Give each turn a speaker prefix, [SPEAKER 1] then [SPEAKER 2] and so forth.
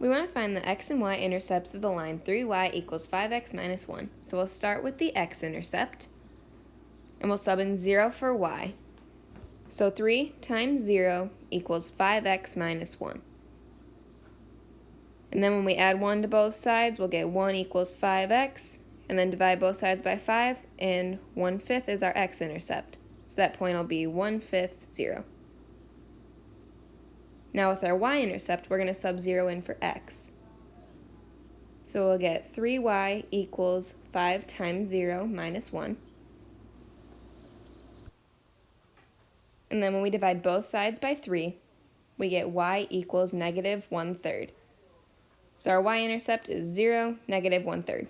[SPEAKER 1] We want to find the x and y intercepts of the line 3y equals 5x minus 1. So we'll start with the x-intercept, and we'll sub in 0 for y. So 3 times 0 equals 5x minus 1. And then when we add 1 to both sides, we'll get 1 equals 5x, and then divide both sides by 5, and 1 fifth is our x-intercept. So that point will be 1 fifth 0. Now with our y-intercept, we're going to sub 0 in for x. So we'll get 3y equals 5 times 0 minus 1. And then when we divide both sides by 3, we get y equals negative 1 third. So our y-intercept is 0, negative 1 third.